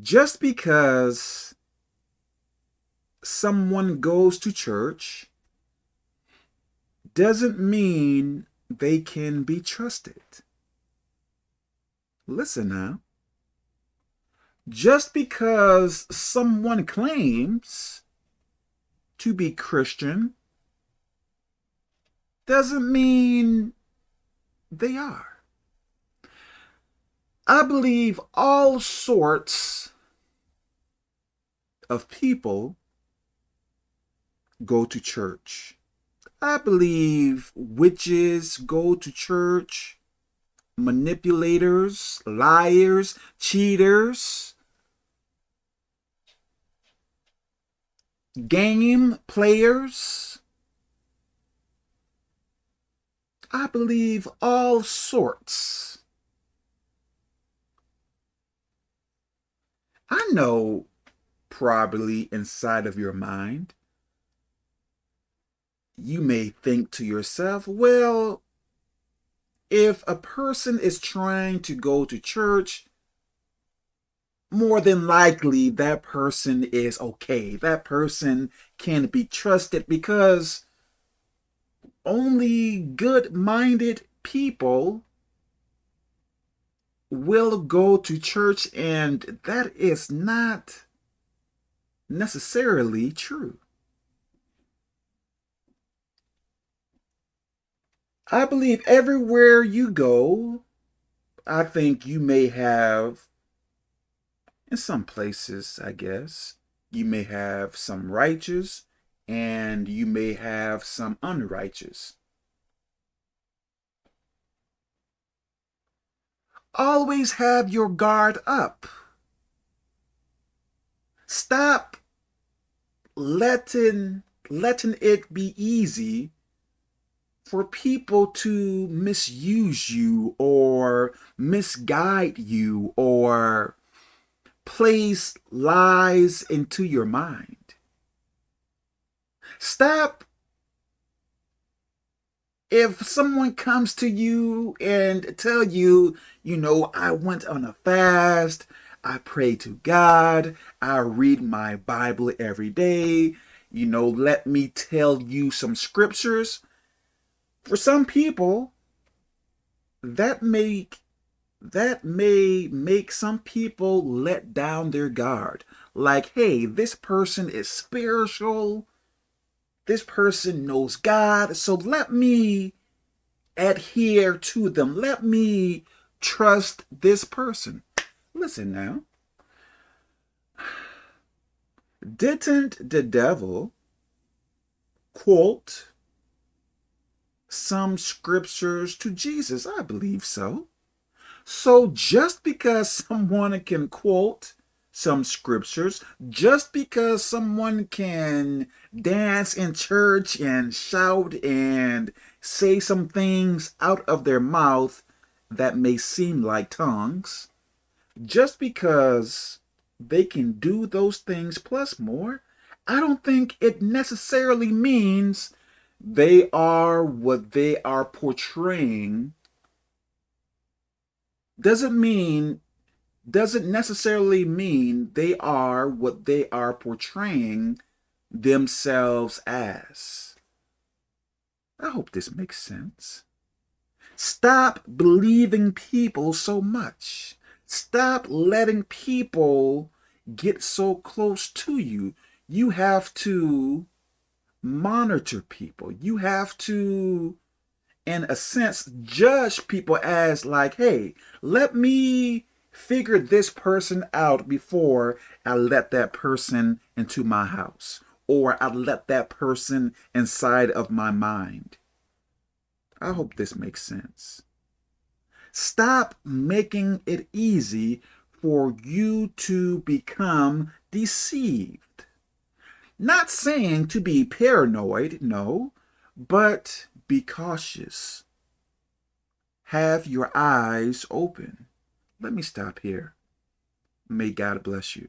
just because someone goes to church doesn't mean they can be trusted. Listen now. Just because someone claims to be Christian doesn't mean they are. I believe all sorts of people go to church. I believe witches go to church, manipulators, liars, cheaters, game players. I believe all sorts. I know probably inside of your mind, you may think to yourself, well, if a person is trying to go to church, more than likely that person is okay. That person can be trusted because only good-minded people will go to church and that is not necessarily true. I believe everywhere you go, I think you may have, in some places, I guess, you may have some righteous and you may have some unrighteous. Always have your guard up. Stop letting letting it be easy for people to misuse you or misguide you or place lies into your mind. Stop if someone comes to you and tell you, you know, I went on a fast, I pray to God, I read my Bible every day, you know, let me tell you some scriptures. For some people, that make that may make some people let down their guard. Like, hey, this person is spiritual. This person knows God. So let me adhere to them. Let me trust this person. Listen now. Didn't the devil quote some scriptures to Jesus. I believe so. So just because someone can quote some scriptures, just because someone can dance in church and shout and say some things out of their mouth that may seem like tongues, just because they can do those things plus more, I don't think it necessarily means they are what they are portraying. Doesn't mean doesn't necessarily mean they are what they are portraying themselves as. I hope this makes sense. Stop believing people so much. Stop letting people get so close to you. You have to monitor people. You have to, in a sense, judge people as like, hey, let me figure this person out before I let that person into my house or I let that person inside of my mind. I hope this makes sense. Stop making it easy for you to become deceived. Not saying to be paranoid, no, but be cautious. Have your eyes open. Let me stop here. May God bless you.